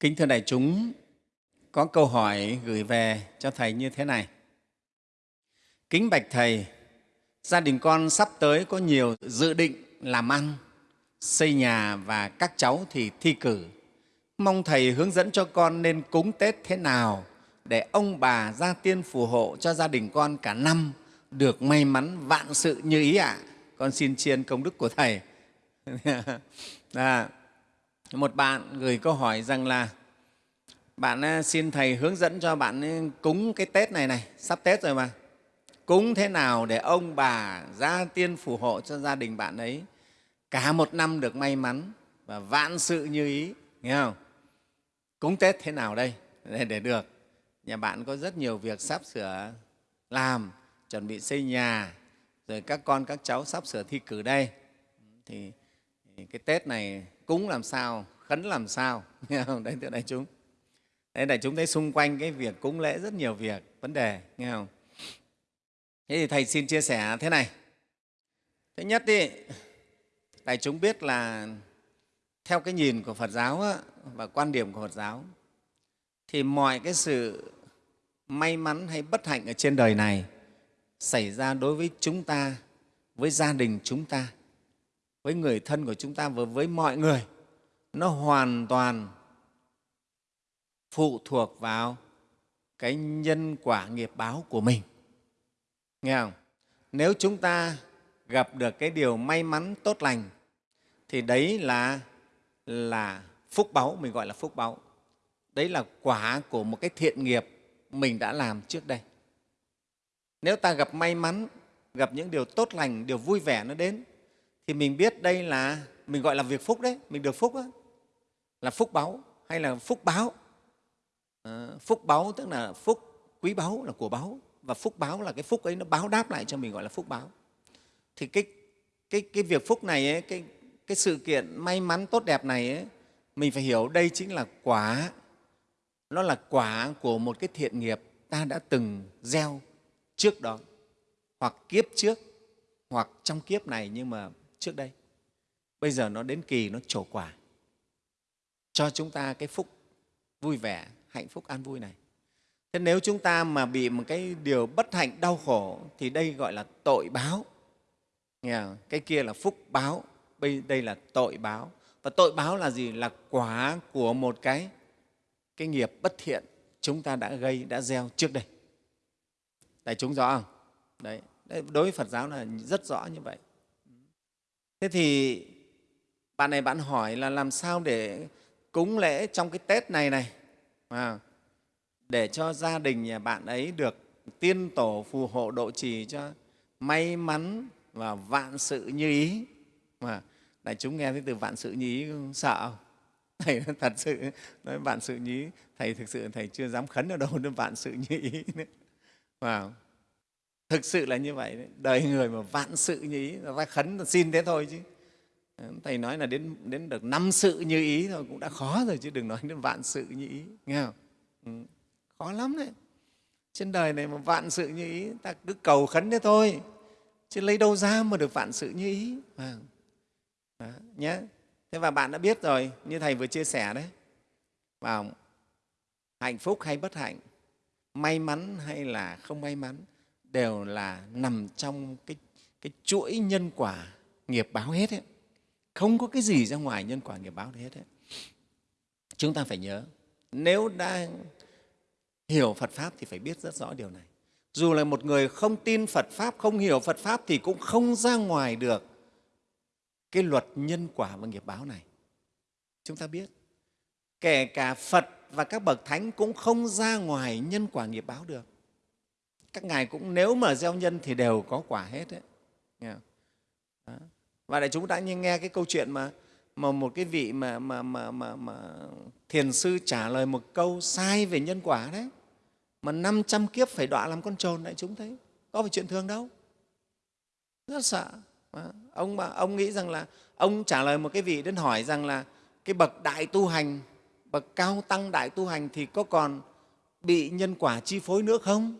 Kính thưa đại chúng, có câu hỏi gửi về cho Thầy như thế này. Kính bạch Thầy, gia đình con sắp tới có nhiều dự định làm ăn, xây nhà và các cháu thì thi cử. Mong Thầy hướng dẫn cho con nên cúng Tết thế nào để ông bà gia tiên phù hộ cho gia đình con cả năm được may mắn vạn sự như ý ạ. À. Con xin chiên công đức của Thầy. à, một bạn gửi câu hỏi rằng là bạn à, xin thầy hướng dẫn cho bạn à, cúng cái tết này này sắp tết rồi mà. Cúng thế nào để ông bà gia tiên phù hộ cho gia đình bạn ấy? Cả một năm được may mắn và vạn sự như ý. Nghe không? Cúng tết thế nào đây? Để, để được. Nhà bạn có rất nhiều việc sắp sửa làm chuẩn bị xây nhà rồi các con các cháu sắp sửa thi cử đây. Thì cái tết này cúng làm sao khấn làm sao nghe không? Đấy thưa đại chúng. Đấy đại chúng thấy xung quanh cái việc cúng lễ rất nhiều việc vấn đề nghe không? Thế thì thầy xin chia sẻ thế này. Thứ nhất ý, đại chúng biết là theo cái nhìn của phật giáo á, và quan điểm của phật giáo thì mọi cái sự may mắn hay bất hạnh ở trên đời này xảy ra đối với chúng ta với gia đình chúng ta với người thân của chúng ta và với mọi người, nó hoàn toàn phụ thuộc vào cái nhân quả nghiệp báo của mình. Nghe không? Nếu chúng ta gặp được cái điều may mắn, tốt lành, thì đấy là là phúc báu, mình gọi là phúc báu. Đấy là quả của một cái thiện nghiệp mình đã làm trước đây. Nếu ta gặp may mắn, gặp những điều tốt lành, điều vui vẻ nó đến thì mình biết đây là mình gọi là việc phúc đấy mình được phúc đó, là phúc báu hay là phúc báo? À, phúc báu tức là phúc quý báu là của báu. Và phúc báo là cái phúc ấy nó báo đáp lại cho mình gọi là phúc báo thì cái cái cái việc phúc này ấy, cái cái sự kiện may mắn tốt đẹp này ấy, mình phải hiểu đây chính là quả. Nó là quả của một cái thiện nghiệp ta đã từng gieo trước đó hoặc kiếp trước hoặc trong kiếp này nhưng mà trước đây. Bây giờ nó đến kỳ, nó trổ quả. Cho chúng ta cái phúc vui vẻ, hạnh phúc an vui này. Thế nếu chúng ta mà bị một cái điều bất hạnh, đau khổ, thì đây gọi là tội báo. Nghe không? cái kia là phúc báo, bây, đây là tội báo. Và tội báo là gì? Là quả của một cái cái nghiệp bất thiện chúng ta đã gây, đã gieo trước đây. Đại chúng rõ không? Đấy. Đối với phật giáo là rất rõ như vậy thế thì bạn này bạn hỏi là làm sao để cúng lễ trong cái tết này này à, để cho gia đình nhà bạn ấy được tiên tổ phù hộ độ trì cho may mắn và vạn sự như ý mà đại chúng nghe thấy từ vạn sự như ý sợ không? thầy thật sự nói vạn sự như ý thầy thực sự thầy chưa dám khấn ở đâu đến vạn sự như ý nữa wow thực sự là như vậy đấy. đời người mà vạn sự như ý ta khấn xin thế thôi chứ ờ, thầy nói là đến đến được năm sự như ý thôi cũng đã khó rồi chứ đừng nói đến vạn sự như ý nghe không ừ. khó lắm đấy trên đời này mà vạn sự như ý ta cứ cầu khấn thế thôi chứ lấy đâu ra mà được vạn sự như ý à. Đó, nhé thế và bạn đã biết rồi như thầy vừa chia sẻ đấy vào hạnh phúc hay bất hạnh may mắn hay là không may mắn đều là nằm trong cái, cái chuỗi nhân quả nghiệp báo hết ấy. Không có cái gì ra ngoài nhân quả nghiệp báo hết ấy. chúng ta phải nhớ nếu đã hiểu phật pháp thì phải biết rất rõ điều này. Dù là một người không tin phật pháp không hiểu phật pháp thì cũng không ra ngoài được cái luật nhân quả và nghiệp báo này. Chúng ta biết kể cả phật và các bậc thánh cũng không ra ngoài nhân quả nghiệp báo được các ngài cũng nếu mà gieo nhân thì đều có quả hết đấy. Và đại chúng đã nghe cái câu chuyện mà mà một cái vị mà, mà, mà, mà, mà thiền sư trả lời một câu sai về nhân quả đấy. Mà 500 kiếp phải đọa làm con trồn đại chúng thấy. Có phải chuyện thường đâu. Rất sợ. Ông mà ông nghĩ rằng là ông trả lời một cái vị đến hỏi rằng là cái bậc đại tu hành bậc cao tăng đại tu hành thì có còn bị nhân quả chi phối nữa không?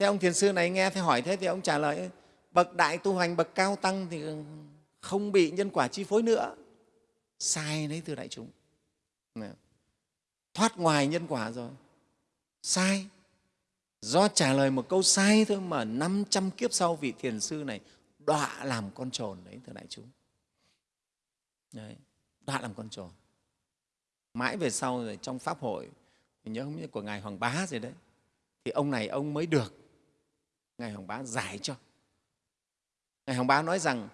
Thế ông thiền sư này nghe thấy hỏi thế thì ông trả lời bậc đại tu hành bậc cao tăng thì không bị nhân quả chi phối nữa. Sai đấy thưa đại chúng. Thoát ngoài nhân quả rồi. Sai. Do trả lời một câu sai thôi mà 500 kiếp sau vị thiền sư này đọa làm con trồn đấy thưa đại chúng. Đấy, đọa làm con trồn. Mãi về sau rồi trong pháp hội mình nhớ không biết của ngài hoàng bá gì đấy thì ông này ông mới được ngài hoàng bá giải cho. Ngài hoàng bá nói rằng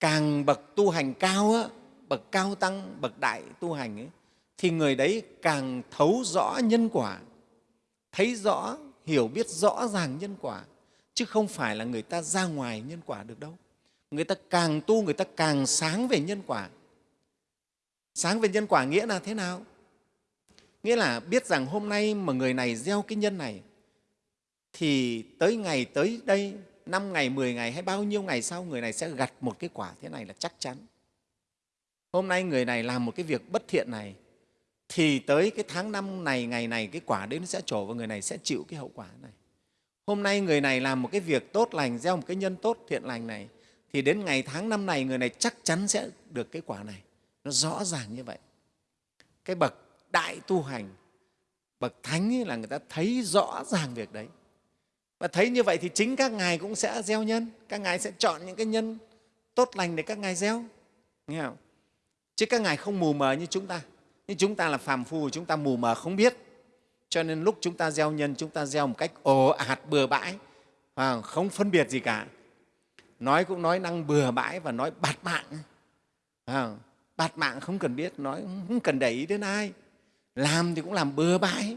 càng bậc tu hành cao á, bậc cao tăng bậc đại tu hành ấy, thì người đấy càng thấu rõ nhân quả thấy rõ hiểu biết rõ ràng nhân quả chứ không phải là người ta ra ngoài nhân quả được đâu. Người ta càng tu người ta càng sáng về nhân quả. Sáng về nhân quả nghĩa là thế nào? Nghĩa là biết rằng hôm nay mà người này gieo cái nhân này thì tới ngày tới đây năm ngày, 10 ngày hay bao nhiêu ngày sau người này sẽ gặt một cái quả thế này là chắc chắn. Hôm nay người này làm một cái việc bất thiện này thì tới cái tháng năm này, ngày này cái quả đấy nó sẽ trổ và người này sẽ chịu cái hậu quả này. Hôm nay người này làm một cái việc tốt lành, gieo một cái nhân tốt thiện lành này thì đến ngày tháng năm này người này chắc chắn sẽ được cái quả này. Nó rõ ràng như vậy. Cái bậc đại tu hành, bậc thánh ấy là người ta thấy rõ ràng việc đấy. Và thấy như vậy thì chính các ngài cũng sẽ gieo nhân, các ngài sẽ chọn những cái nhân tốt lành để các ngài gieo. Nghe không? Chứ các ngài không mù mờ như chúng ta. Nhưng chúng ta là phàm phu, chúng ta mù mờ không biết. Cho nên lúc chúng ta gieo nhân, chúng ta gieo một cách ồ ạt bừa bãi, và không phân biệt gì cả. Nói cũng nói năng bừa bãi và nói bạt mạng. À, bạt mạng không cần biết, nói không cần để ý đến ai. Làm thì cũng làm bừa bãi.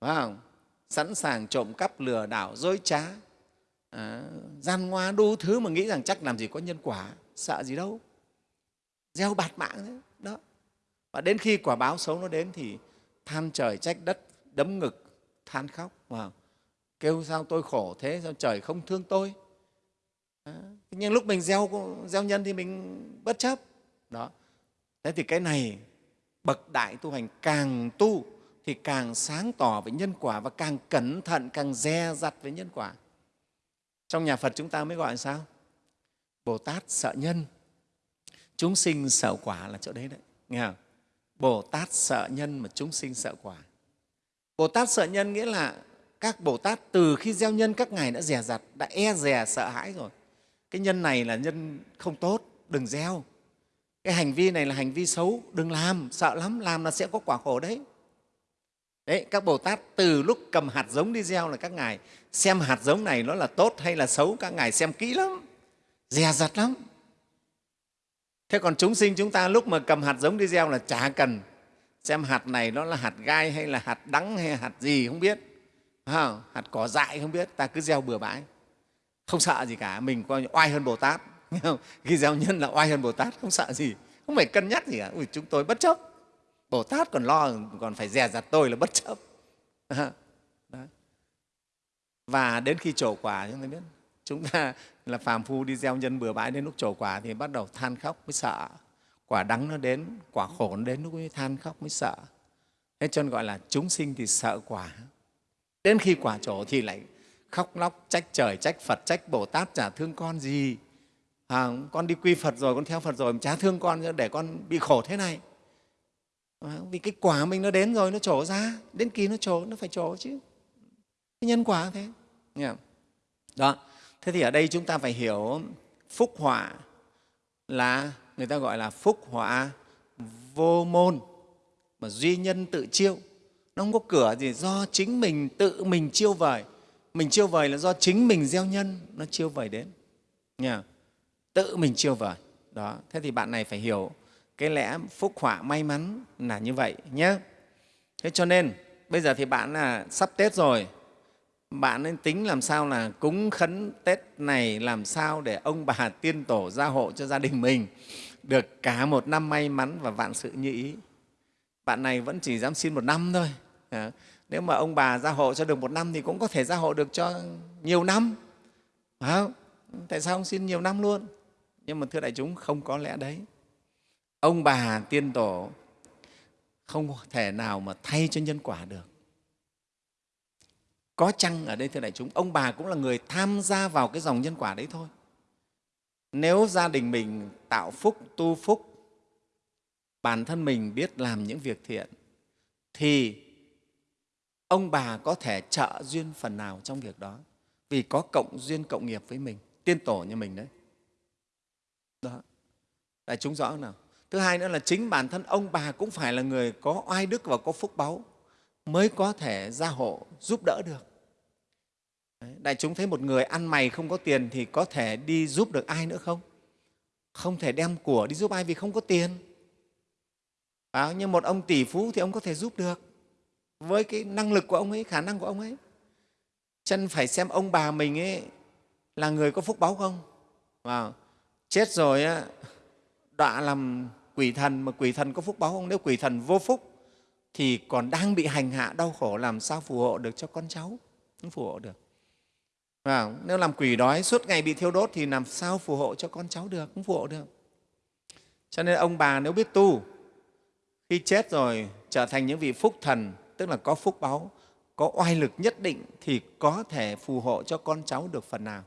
Phải không? Sẵn sàng trộm cắp lừa đảo dối trá. À, gian ngoa đủ thứ mà nghĩ rằng chắc làm gì có nhân quả sợ gì đâu. Gieo bạt mạng đấy đó. Và đến khi quả báo xấu nó đến thì than trời trách đất đấm ngực than khóc. Và kêu sao tôi khổ thế sao trời không thương tôi? À, nhưng lúc mình gieo gieo nhân thì mình bất chấp. Đó. Thế thì cái này bậc đại tu hành càng tu thì càng sáng tỏ về nhân quả và càng cẩn thận, càng dè dặt về nhân quả. Trong nhà Phật chúng ta mới gọi là sao? Bồ Tát sợ nhân, chúng sinh sợ quả là chỗ đấy đấy. Nghe không? Bồ Tát sợ nhân mà chúng sinh sợ quả. Bồ Tát sợ nhân nghĩa là các Bồ Tát từ khi gieo nhân các ngài đã dè dặt, đã e dè sợ hãi rồi. Cái nhân này là nhân không tốt, đừng gieo. Cái hành vi này là hành vi xấu, đừng làm, sợ lắm, làm là sẽ có quả khổ đấy. Đấy, các Bồ Tát từ lúc cầm hạt giống đi gieo là các ngài. Xem hạt giống này nó là tốt hay là xấu, các ngài xem kỹ lắm, dè dặt lắm. Thế còn chúng sinh chúng ta lúc mà cầm hạt giống đi gieo là chả cần. Xem hạt này nó là hạt gai hay là hạt đắng hay hạt gì không biết, hạt cỏ dại không biết, ta cứ gieo bừa bãi, không sợ gì cả, mình coi oai hơn Bồ Tát. Khi gieo nhân là oai hơn Bồ Tát, không sợ gì, không phải cân nhắc gì cả. Ui, chúng tôi bất chấp Bồ Tát còn lo, còn phải dè dặt tôi là bất chấp. Đó. Và đến khi trổ quả, chúng ta biết, chúng ta là phàm phu đi gieo nhân bừa bãi đến lúc trổ quả thì bắt đầu than khóc mới sợ. Quả đắng nó đến, quả khổ nó đến lúc mới than khóc mới sợ. Thế cho nên gọi là chúng sinh thì sợ quả. Đến khi quả trổ thì lại khóc lóc, trách trời, trách Phật, trách Bồ Tát chả thương con gì. À, con đi quy Phật rồi, con theo Phật rồi, chả thương con để con bị khổ thế này vì cái quả mình nó đến rồi nó trổ ra, đến kỳ nó trổ, nó phải trổ chứ. Cái nhân quả thế. Đó. Thế thì ở đây chúng ta phải hiểu phúc họa là, người ta gọi là phúc họa vô môn. Mà duy nhân tự chiêu. Nó không có cửa gì, do chính mình tự mình chiêu vời. Mình chiêu vời là do chính mình gieo nhân, nó chiêu vời đến. Nha tự mình chiêu vời. Đó. Thế thì bạn này phải hiểu cái lẽ phúc họa may mắn là như vậy nhé. Thế cho nên bây giờ thì bạn là sắp tết rồi. Bạn nên tính làm sao là cúng khấn tết này làm sao để ông bà tiên tổ gia hộ cho gia đình mình được cả một năm may mắn và vạn sự như ý. Bạn này vẫn chỉ dám xin một năm thôi. À, nếu mà ông bà gia hộ cho được một năm thì cũng có thể gia hộ được cho nhiều năm. Phải không? tại sao không xin nhiều năm luôn? Nhưng mà thưa đại chúng không có lẽ đấy ông bà tiên tổ không thể nào mà thay cho nhân quả được. Có chăng ở đây thưa đại chúng, ông bà cũng là người tham gia vào cái dòng nhân quả đấy thôi. Nếu gia đình mình tạo phúc, tu phúc, bản thân mình biết làm những việc thiện, thì ông bà có thể trợ duyên phần nào trong việc đó. Vì có cộng duyên cộng nghiệp với mình, tiên tổ như mình đấy. Đó. Đại chúng rõ nào? Thứ hai nữa là chính bản thân ông bà cũng phải là người có oai đức và có phúc báu mới có thể gia hộ giúp đỡ được. Đại chúng thấy một người ăn mày không có tiền thì có thể đi giúp được ai nữa không? Không thể đem của đi giúp ai vì không có tiền. À, nhưng một ông tỷ phú thì ông có thể giúp được. Với cái năng lực của ông ấy khả năng của ông ấy. Chân phải xem ông bà mình ấy là người có phúc báu không? À, chết rồi á đọa làm quỷ thần mà quỷ thần có phúc báo không? Nếu quỷ thần vô phúc thì còn đang bị hành hạ đau khổ làm sao phù hộ được cho con cháu? Không phù hộ được. À, nếu làm quỷ đói suốt ngày bị thiêu đốt thì làm sao phù hộ cho con cháu được? Không phù hộ được. Cho nên ông bà nếu biết tu khi chết rồi trở thành những vị phúc thần tức là có phúc báo, có oai lực nhất định thì có thể phù hộ cho con cháu được phần nào.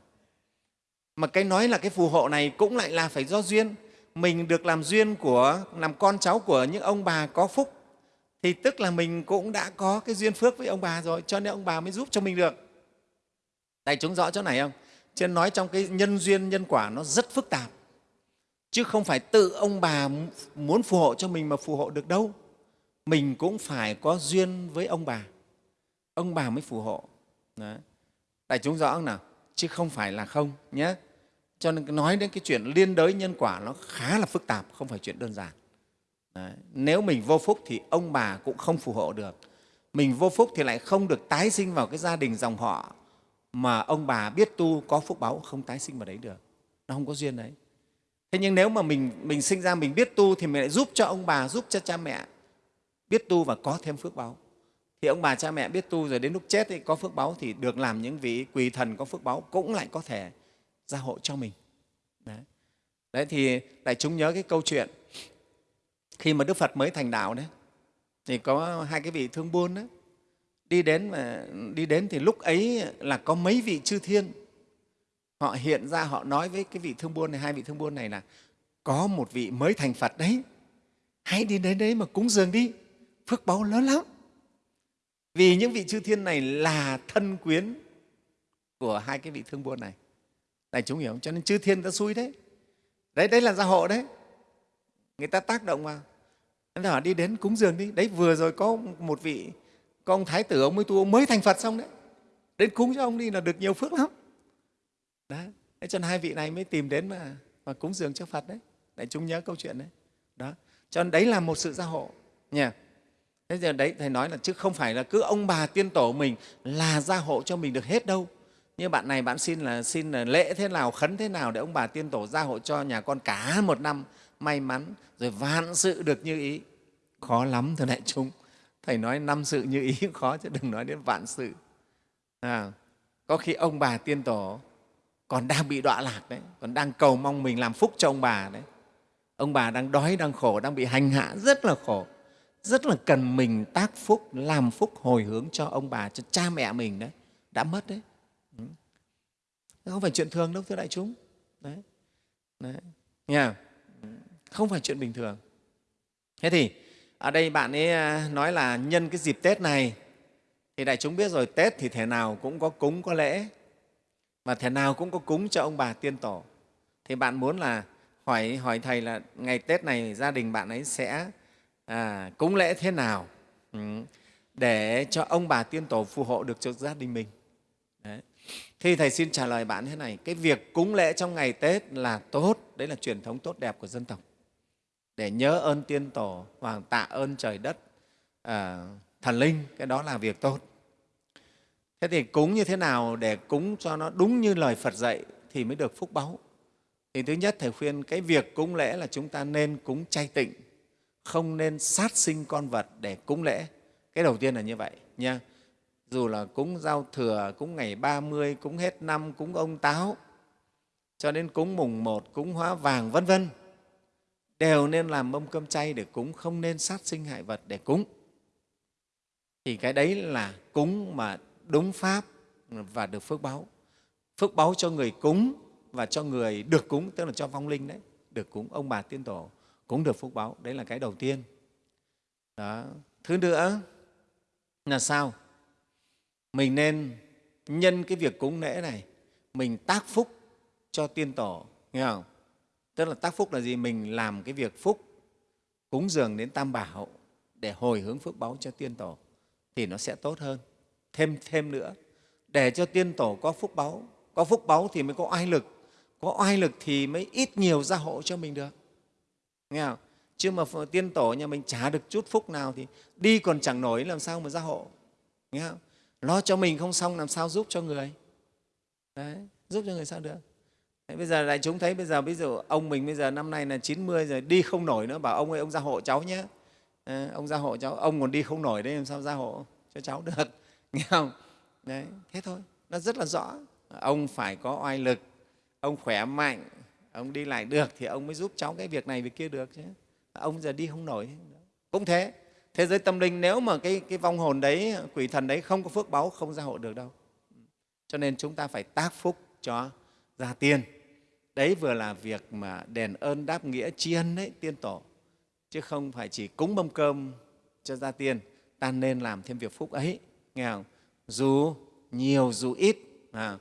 Mà cái nói là cái phù hộ này cũng lại là phải do duyên mình được làm duyên của, làm con cháu của những ông bà có phúc, thì tức là mình cũng đã có cái duyên phước với ông bà rồi, cho nên ông bà mới giúp cho mình được. Đại chúng rõ chỗ này không? Chứ nói trong cái nhân duyên, nhân quả nó rất phức tạp. Chứ không phải tự ông bà muốn phù hộ cho mình mà phù hộ được đâu. Mình cũng phải có duyên với ông bà. Ông bà mới phù hộ. Đấy. đại chúng rõ không nào? Chứ không phải là không nhé cho nên nói đến cái chuyện liên đới nhân quả nó khá là phức tạp, không phải chuyện đơn giản. Đấy. nếu mình vô phúc thì ông bà cũng không phù hộ được. Mình vô phúc thì lại không được tái sinh vào cái gia đình dòng họ mà ông bà biết tu, có phúc báu không tái sinh vào đấy được. Nó không có duyên đấy. Thế nhưng nếu mà mình mình sinh ra mình biết tu thì mình lại giúp cho ông bà, giúp cho cha mẹ biết tu và có thêm phước báu thì ông bà cha mẹ biết tu rồi đến lúc chết thì có phước báu thì được làm những vị quỳ thần có phước báu cũng lại có thể gia hộ cho mình. Đấy, đấy thì đại chúng nhớ cái câu chuyện khi mà đức phật mới thành đạo đấy thì có hai cái vị thương buôn đó đi đến mà đi đến thì lúc ấy là có mấy vị chư thiên họ hiện ra họ nói với cái vị thương buôn này hai vị thương buôn này là có một vị mới thành phật đấy hãy đi đến đấy mà cúng dường đi phước báu lớn lắm. Vì những vị chư thiên này là thân quyến của hai cái vị thương buôn này đại chúng hiểu không cho nên chư thiên ta xui đấy đấy đấy là gia hộ đấy. Người ta tác động vào. Nên họ đi đến cúng dường đi. Đấy vừa rồi có một vị có ông thái tử ông mới tu ông mới thành phật xong đấy. Đến cúng cho ông đi là được nhiều phước lắm. Đấy cho nên hai vị này mới tìm đến mà, mà cúng dường cho phật đấy. Đại chúng nhớ câu chuyện đấy. Đó. Cho nên đấy là một sự gia hộ. Nha. Thế giờ đấy thầy nói là chứ không phải là cứ ông bà tiên tổ mình là gia hộ cho mình được hết đâu như bạn này bạn xin là xin là lễ thế nào khấn thế nào để ông bà tiên tổ gia hộ cho nhà con cả một năm. May mắn rồi vạn sự được như ý. Khó lắm thưa đại chúng. Thầy nói năm sự như ý khó chứ đừng nói đến vạn sự. À, có khi ông bà tiên tổ còn đang bị đọa lạc đấy còn đang cầu mong mình làm phúc cho ông bà đấy. Ông bà đang đói đang khổ đang bị hành hạ rất là khổ. Rất là cần mình tác phúc làm phúc hồi hướng cho ông bà cho cha mẹ mình đấy. Đã mất đấy không phải chuyện thường đâu thưa đại chúng đấy, đấy. Nha. không phải chuyện bình thường thế thì ở đây bạn ấy à, nói là nhân cái dịp tết này thì đại chúng biết rồi tết thì thể nào cũng có cúng có lễ và thể nào cũng có cúng cho ông bà tiên tổ thì bạn muốn là hỏi hỏi thầy là ngày tết này gia đình bạn ấy sẽ à, cúng lễ thế nào ừ, để cho ông bà tiên tổ phù hộ được cho gia đình mình Đấy thì thầy xin trả lời bạn thế này cái việc cúng lễ trong ngày tết là tốt đấy là truyền thống tốt đẹp của dân tộc. Để nhớ ơn tiên tổ và tạ ơn trời đất à, thần linh cái đó là việc tốt. Thế thì cúng như thế nào để cúng cho nó đúng như lời phật dạy thì mới được phúc báu? Thì thứ nhất thầy khuyên cái việc cúng lễ là chúng ta nên cúng chay tịnh không nên sát sinh con vật để cúng lễ. Cái đầu tiên là như vậy nha dù là cúng giao thừa cúng ngày 30, cúng hết năm cúng ông táo cho đến cúng mùng một cúng hóa vàng vân vân đều nên làm mâm cơm chay để cúng không nên sát sinh hại vật để cúng. Thì cái đấy là cúng mà đúng pháp và được phước báo. Phước báo cho người cúng và cho người được cúng tức là cho vong linh đấy được cúng. Ông bà tiên tổ cũng được phước báo. Đấy là cái đầu tiên. Đó. Thứ nữa là sao? Mình nên nhân cái việc cúng lễ này, mình tác phúc cho tiên tổ, nghe không? Tức là tác phúc là gì? Mình làm cái việc phúc, cúng dường đến tam bảo để hồi hướng phước báu cho tiên tổ thì nó sẽ tốt hơn. Thêm thêm nữa, để cho tiên tổ có phúc báu, có phúc báu thì mới có oai lực, có oai lực thì mới ít nhiều gia hộ cho mình được. Nghe không? Chứ mà tiên tổ nhà mình trả được chút phúc nào thì đi còn chẳng nổi, làm sao mà gia hộ? Nghe không? Lo cho mình không xong làm sao giúp cho người. Đấy, giúp cho người sao được? Đấy, bây giờ đại chúng thấy bây giờ ví dụ ông mình bây giờ năm nay là 90 rồi đi không nổi nữa bảo ông ơi ông ra hộ cháu nhé. À, ông ra hộ cháu ông còn đi không nổi đấy làm sao ra hộ cho cháu được? Nghe không? Đấy thế thôi nó rất là rõ. Ông phải có oai lực ông khỏe mạnh ông đi lại được thì ông mới giúp cháu cái việc này việc kia được chứ. Ông giờ đi không nổi. Cũng thế thế giới tâm linh nếu mà cái, cái vong hồn đấy quỷ thần đấy không có phước báu không gia hộ được đâu. Cho nên chúng ta phải tác phúc cho gia tiên đấy vừa là việc mà đền ơn đáp nghĩa tri ân đấy tiên tổ. Chứ không phải chỉ cúng mâm cơm cho gia tiên ta nên làm thêm việc phúc ấy. Nghe không? Dù nhiều dù ít à,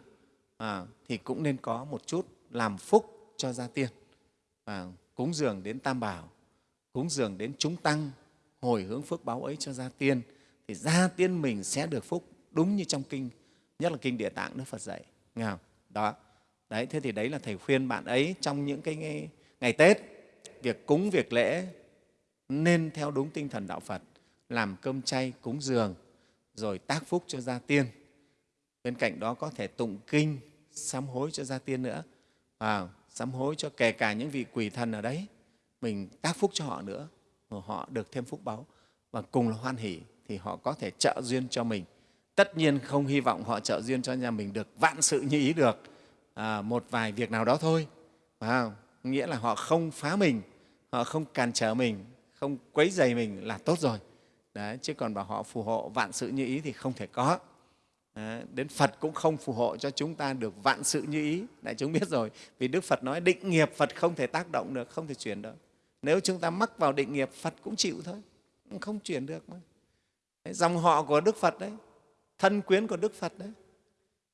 à, thì cũng nên có một chút làm phúc cho gia tiên à, cúng dường đến tam bảo cúng dường đến chúng tăng hồi hướng phước báo ấy cho gia tiên thì gia tiên mình sẽ được phúc đúng như trong kinh nhất là kinh địa tạng đức phật dạy. Nghe không? đó. Đấy thế thì đấy là thầy khuyên bạn ấy trong những cái ngày, ngày tết việc cúng việc lễ nên theo đúng tinh thần đạo phật làm cơm chay cúng dường rồi tác phúc cho gia tiên. Bên cạnh đó có thể tụng kinh sám hối cho gia tiên nữa. À, sám hối cho kể cả những vị quỷ thần ở đấy mình tác phúc cho họ nữa họ được thêm phúc báu và cùng là hoan hỷ thì họ có thể trợ duyên cho mình. Tất nhiên không hy vọng họ trợ duyên cho nhà mình được vạn sự như ý được à, một vài việc nào đó thôi. À, nghĩa là họ không phá mình họ không cản trở mình không quấy dày mình là tốt rồi. Đấy, chứ còn bảo họ phù hộ vạn sự như ý thì không thể có. Đấy, đến Phật cũng không phù hộ cho chúng ta được vạn sự như ý. Đại chúng biết rồi vì Đức Phật nói định nghiệp Phật không thể tác động được không thể chuyển được nếu chúng ta mắc vào định nghiệp Phật cũng chịu thôi. Không chuyển được mà. Đấy, dòng họ của Đức Phật đấy thân quyến của Đức Phật đấy.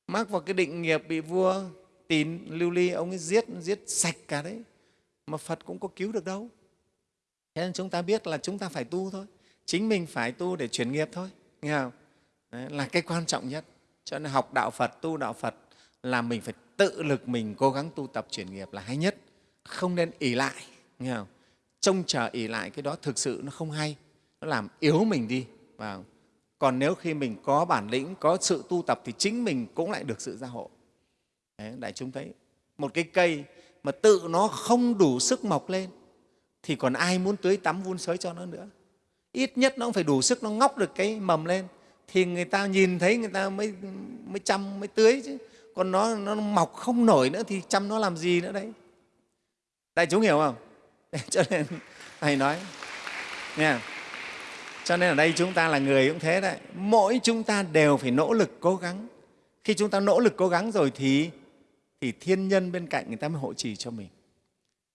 Mắc vào cái định nghiệp bị vua tín lưu ly ông ấy giết giết sạch cả đấy mà Phật cũng có cứu được đâu. Thế nên chúng ta biết là chúng ta phải tu thôi. Chính mình phải tu để chuyển nghiệp thôi. Nghe không? Đấy, là cái quan trọng nhất. Cho nên học đạo Phật tu đạo Phật là mình phải tự lực mình cố gắng tu tập chuyển nghiệp là hay nhất. Không nên ỉ lại. Nghe không? Trông chờ ỉ lại cái đó thực sự nó không hay. Nó làm yếu mình đi. Và còn nếu khi mình có bản lĩnh có sự tu tập thì chính mình cũng lại được sự gia hộ. Đấy, đại chúng thấy một cái cây mà tự nó không đủ sức mọc lên thì còn ai muốn tưới tắm vun sới cho nó nữa? Ít nhất nó cũng phải đủ sức nó ngóc được cái mầm lên. Thì người ta nhìn thấy người ta mới mới chăm mới tưới chứ. Còn nó nó mọc không nổi nữa thì chăm nó làm gì nữa đấy? Đại chúng hiểu không? cho nên thầy nói. Nha. Cho nên ở đây chúng ta là người cũng thế đấy. Mỗi chúng ta đều phải nỗ lực cố gắng. Khi chúng ta nỗ lực cố gắng rồi thì thì thiên nhân bên cạnh người ta mới hộ trì cho mình.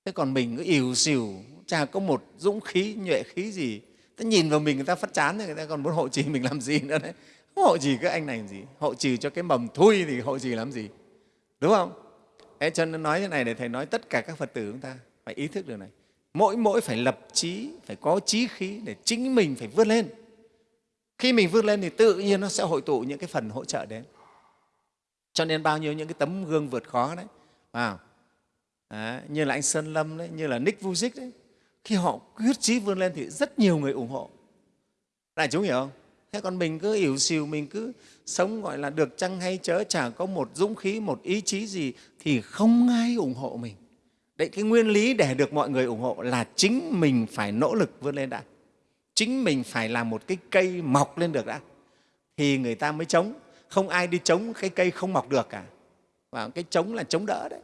Thế còn mình cứ ỉu xìu chả có một dũng khí, nhuệ khí gì. Ta nhìn vào mình người ta phát chán người ta còn muốn hộ trì mình làm gì nữa đấy? Không hộ trì cái anh này làm gì? Hộ trì cho cái mầm thui thì hộ trì làm gì? Đúng không? Thế cho nên nói thế này để thầy nói tất cả các phật tử chúng ta phải ý thức được này mỗi mỗi phải lập trí phải có trí khí để chính mình phải vươn lên. Khi mình vươn lên thì tự nhiên nó sẽ hội tụ những cái phần hỗ trợ đến. Cho nên bao nhiêu những cái tấm gương vượt khó đấy. À, đấy như là anh Sơn Lâm đấy, như là Nick Vujic đấy. Khi họ quyết chí vươn lên thì rất nhiều người ủng hộ. Đại chúng hiểu không? Thế còn mình cứ ỉu xìu mình cứ sống gọi là được chăng hay chớ chả có một dũng khí một ý chí gì thì không ai ủng hộ mình đấy cái nguyên lý để được mọi người ủng hộ là chính mình phải nỗ lực vươn lên đã. Chính mình phải làm một cái cây mọc lên được đã. Thì người ta mới chống. Không ai đi chống cái cây không mọc được cả. Và cái chống là chống đỡ đấy,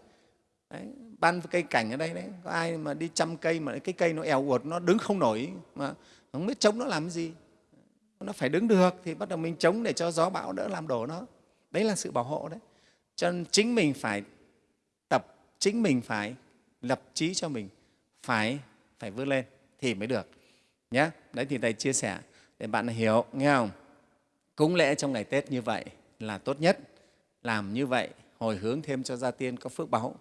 đấy ban cây cảnh ở đây đấy có ai mà đi chăm cây mà cái cây nó eo uột nó đứng không nổi mà không biết chống nó làm cái gì. Nó phải đứng được thì bắt đầu mình chống để cho gió bão đỡ làm đổ nó. Đấy là sự bảo hộ đấy. Cho nên chính mình phải tập chính mình phải lập trí cho mình phải phải vươn lên thì mới được. Nhé đấy thì thầy chia sẻ để bạn hiểu nghe không? Cúng lễ trong ngày tết như vậy là tốt nhất. Làm như vậy hồi hướng thêm cho gia tiên có phước báu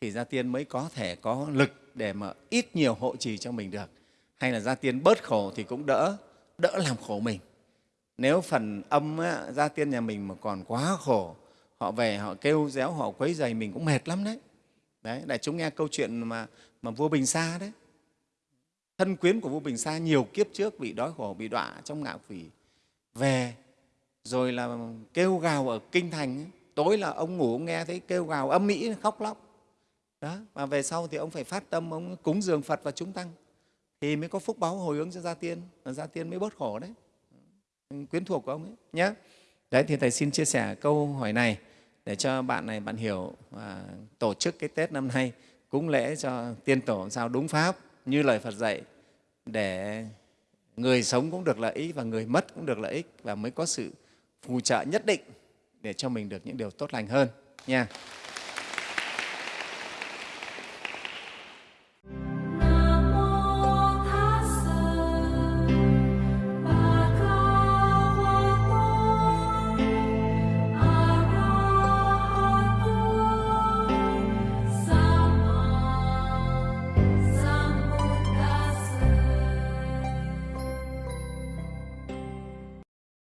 thì gia tiên mới có thể có lực để mà ít nhiều hộ trì cho mình được. Hay là gia tiên bớt khổ thì cũng đỡ đỡ làm khổ mình. Nếu phần âm á, gia tiên nhà mình mà còn quá khổ họ về họ kêu réo họ quấy dày mình cũng mệt lắm đấy đấy, đại chúng nghe câu chuyện mà mà vua bình sa đấy. Thân quyến của vua bình sa nhiều kiếp trước bị đói khổ, bị đọa trong ngạo quỷ về, rồi là kêu gào ở kinh thành ấy. tối là ông ngủ, ông nghe thấy kêu gào âm mỹ khóc lóc. Đó và về sau thì ông phải phát tâm, ông cúng dường phật và chúng tăng. Thì mới có phúc báo hồi hướng cho gia tiên và gia tiên mới bớt khổ đấy. Quyến thuộc của ông ấy nhé đấy, thì thầy xin chia sẻ câu hỏi này để cho bạn này bạn hiểu và tổ chức cái tết năm nay cúng lễ cho tiên tổ sao đúng pháp, như lời phật dạy, để người sống cũng được lợi ích và người mất cũng được lợi ích và mới có sự phù trợ nhất định để cho mình được những điều tốt lành hơn nha.